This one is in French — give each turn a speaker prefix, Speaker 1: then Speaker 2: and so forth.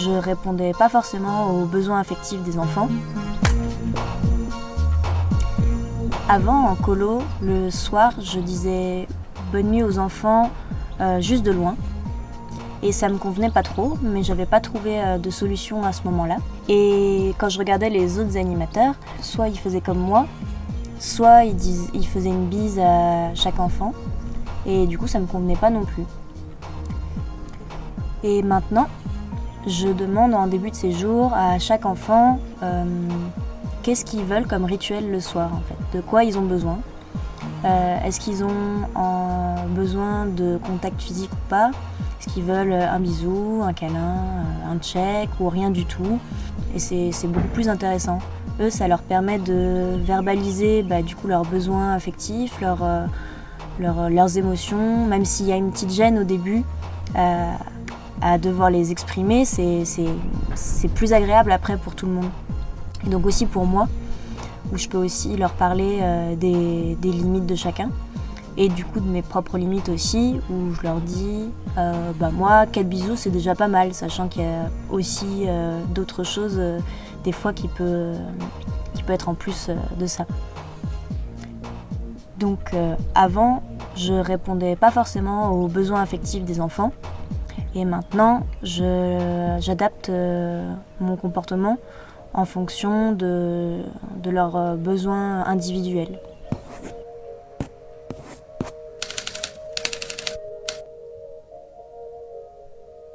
Speaker 1: je répondais pas forcément aux besoins affectifs des enfants. Avant, en colo, le soir, je disais bonne nuit aux enfants euh, juste de loin. Et ça me convenait pas trop, mais j'avais pas trouvé euh, de solution à ce moment-là. Et quand je regardais les autres animateurs, soit ils faisaient comme moi, soit ils, ils faisaient une bise à chaque enfant. Et du coup, ça me convenait pas non plus. Et maintenant, je demande en début de séjour à chaque enfant euh, qu'est-ce qu'ils veulent comme rituel le soir, en fait, de quoi ils ont besoin? Euh, Est-ce qu'ils ont besoin de contact physique ou pas? Est-ce qu'ils veulent un bisou, un câlin, euh, un check ou rien du tout? Et c'est beaucoup plus intéressant. Eux, ça leur permet de verbaliser bah, du coup leurs besoins affectifs, leurs, leurs, émotions, même s'il y a une petite gêne au début. À devoir les exprimer, c'est plus agréable après pour tout le monde. Et donc aussi pour moi, où je peux aussi leur parler euh, des, des limites de chacun et du coup de mes propres limites aussi, où je leur dis, euh, bah moi, quatre bisous c'est déjà pas mal, sachant qu'il y a aussi euh, d'autres choses des fois qui peut, qui peut être en plus de ça. Donc avant, je répondais pas forcément aux besoins affectifs des enfants. Et maintenant, j'adapte euh, mon comportement en fonction de, de leurs euh, besoins individuels.